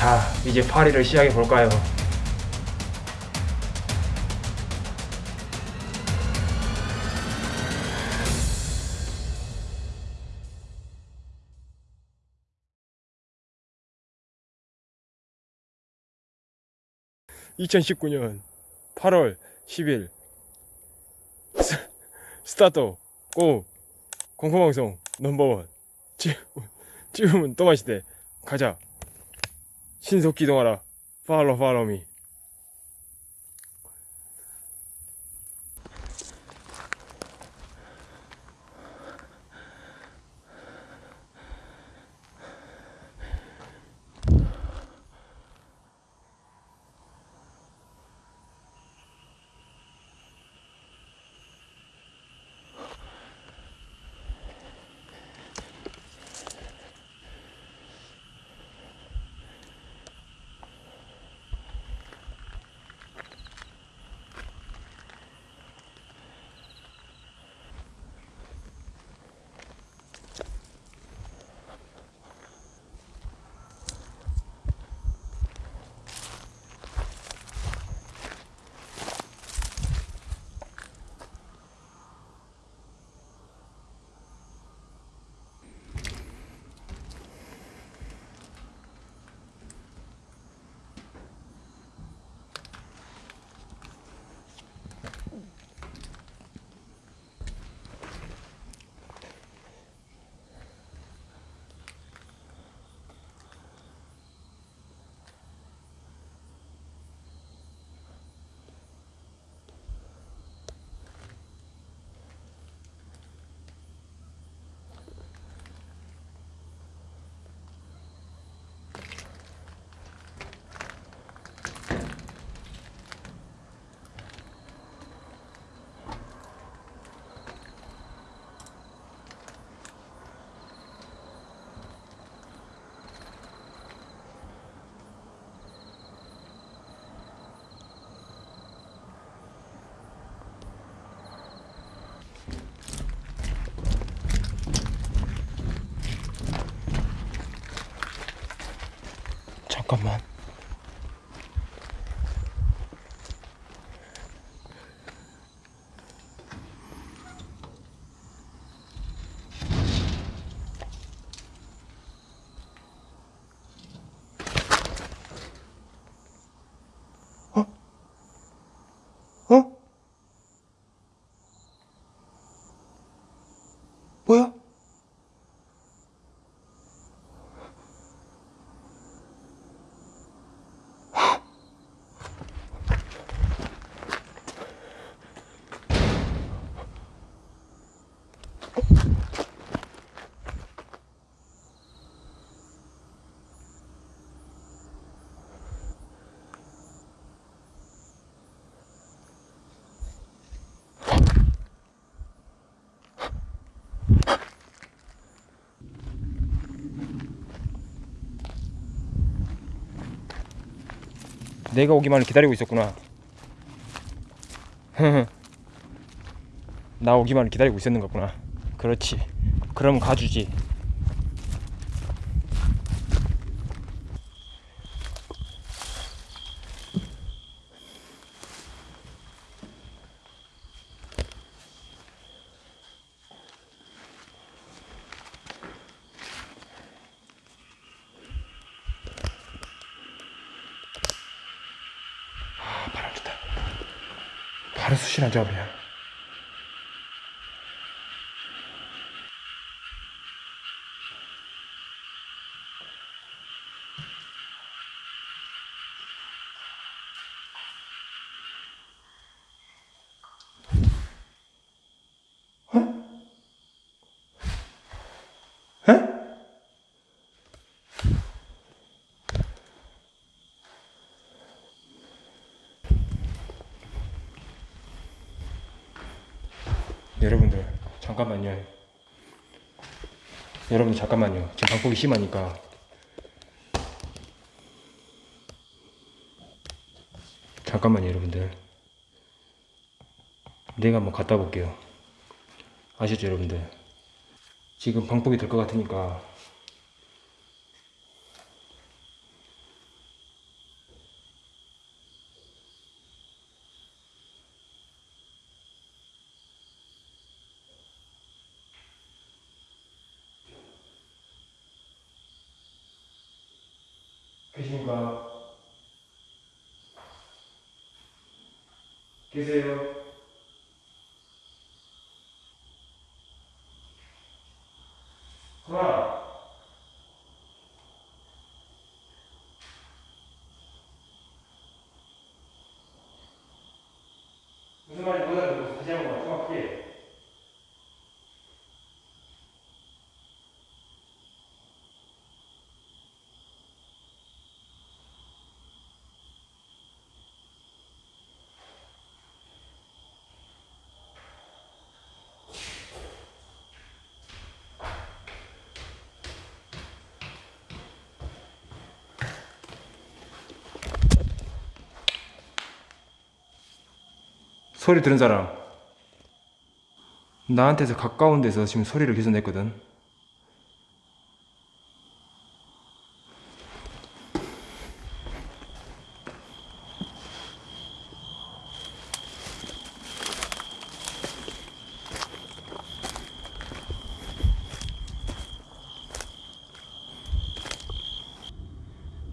자, 이제 파리를 시작해 볼까요? (2019년 8월 10일) 스, 스타트 고 공포방송 넘버원. 지금, 지금은 또 마시대. 가자. 신속 기동하라. 팔로 팔로미 잠깐만 어? 어? 뭐야? 내가 오기만을 기다리고 있었구나. 나 오기만을 기다리고 있었는 거구나. 그렇지. 그럼 가주지. 바로 수신한 작업이야. 에? 여러분들 잠깐만요. 여러분들 잠깐만요. 지금 방폭이 심하니까. 잠깐만요 여러분들. 내가 한번 갔다 볼게요. 아시죠 여러분들? 지금 방법이 될 것 같으니까 계십니까? 계세요? 하나 무슨 말인지 못 알아듣고 다시 한번 정확하게 소리 들은 사람. 나한테서 가까운 데서 지금 소리를 계속 냈거든.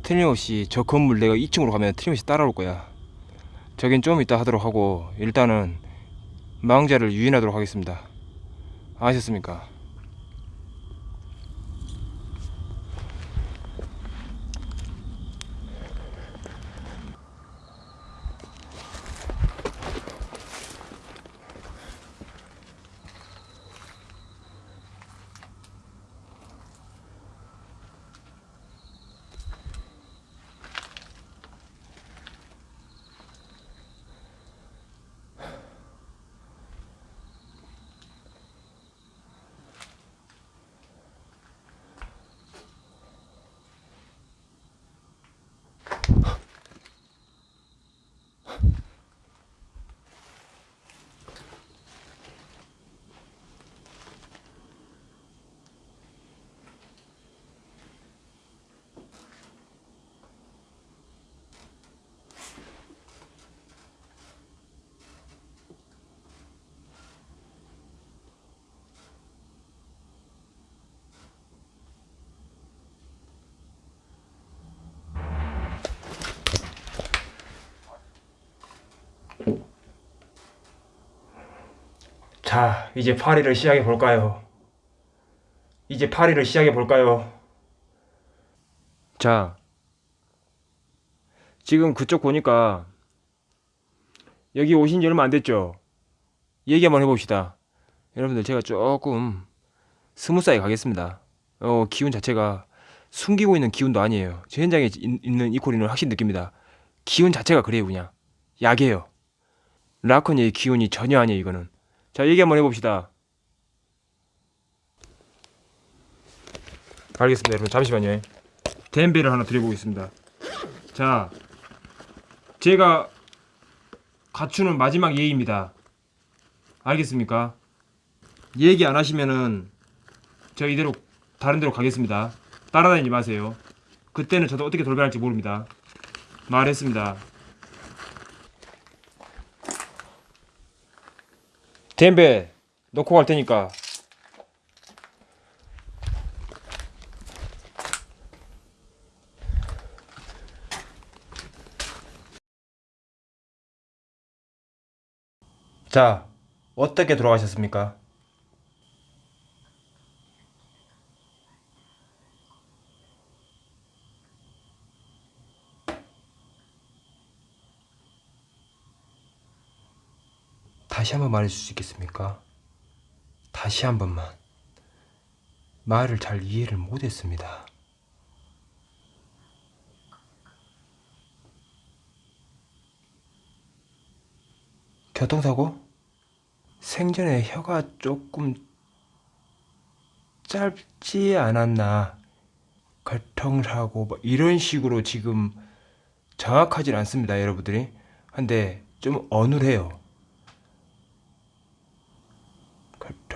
틀림없이 저 건물 내가 2층으로 가면 틀림없이 따라올 거야 저긴 좀 이따 하도록 하고 일단은 망자를 유인하도록 하겠습니다. 아셨습니까? 자, 이제 파티를 시작해 볼까요? 이제 파티를 시작해 볼까요? 자, 지금 그쪽 보니까 여기 오신 지 얼마 안 됐죠? 얘기 한번 해봅시다. 여러분들 제가 조금 smooth하게 가겠습니다. 어, 기운 자체가 숨기고 있는 기운도 아니에요. 제 현장에 있- 있는 이코리는 확실히 느낍니다. 기운 자체가 그래요, 그냥. 약이에요. 라컨의 기운이 전혀 아니에요, 이거는. 자, 얘기 한번 해봅시다. 알겠습니다, 여러분. 잠시만요. 덴베를 하나 드려보겠습니다. 자, 제가 갖추는 마지막 예의입니다. 알겠습니까? 얘기 안 하시면은 저 이대로 다른 데로 가겠습니다. 따라다니지 마세요. 그때는 저도 어떻게 돌변할지 모릅니다. 말했습니다. 덴베 놓고 갈 테니까 자 어떻게 돌아가셨습니까? 다시 한번 말해줄 수 있겠습니까? 다시 한 번만. 말을 잘 이해를 못했습니다. 교통사고? 생전에 혀가 조금 짧지 않았나. 교통사고, 뭐 이런 식으로 지금 정확하진 않습니다, 여러분들이. 한데 좀 어눌해요.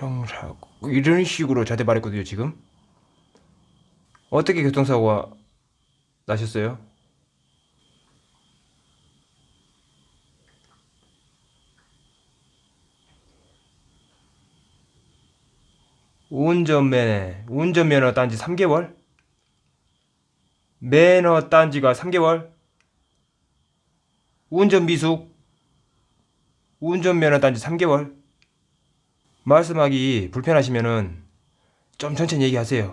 교통사고 이런 식으로 저한테 말했거든요 지금. 어떻게 교통사고가 나셨어요? 운전면허 운전면허 딴지 3개월? 매너 딴지가 3개월? 운전 미숙 운전면허 딴지 3개월? 말씀하기 불편하시면은 좀 천천히 얘기하세요.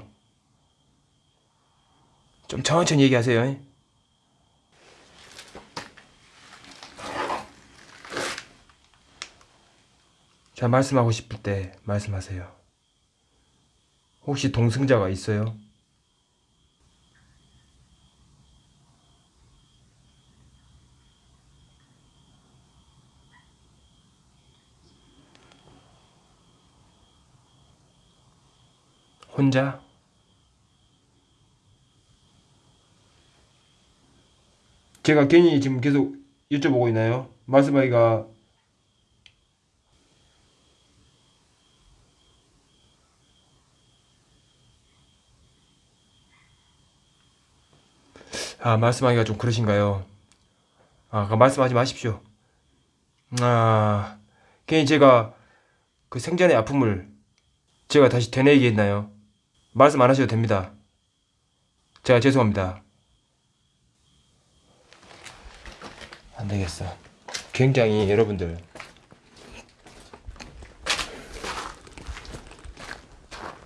좀 천천히 얘기하세요. 자, 말씀하고 싶을 때 말씀하세요. 혹시 동승자가 있어요? 혼자? 제가 괜히 지금 계속 여쭤보고 있나요? 말씀하기가 아 말씀하기가 좀 그러신가요? 아 말씀하지 마십시오. 아 괜히 제가 그 생전의 아픔을 제가 다시 되뇌게 했나요? 말씀 안 하셔도 됩니다. 제가 죄송합니다. 안 되겠어. 굉장히 여러분들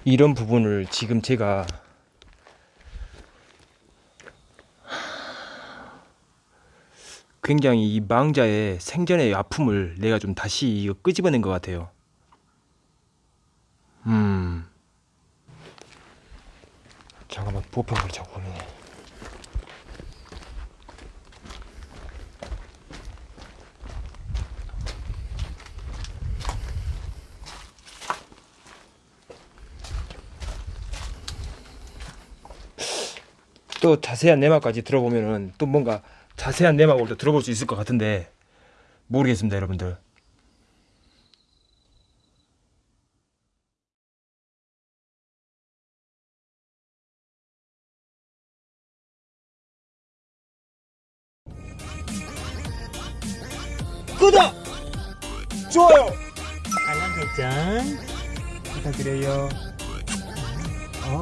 이런 부분을 지금 제가 굉장히 이 망자의 생전의 아픔을 내가 좀 다시 끄집어낸 것 같아요. 음. 잠깐만 보편을 자꾸 보네. 또 자세한 내막까지 들어보면은 또 뭔가 자세한 내막을 또 들어볼 수 있을 것 같은데 모르겠습니다, 여러분들. 구독, 좋아요! 알람 설정 부탁드려요. 어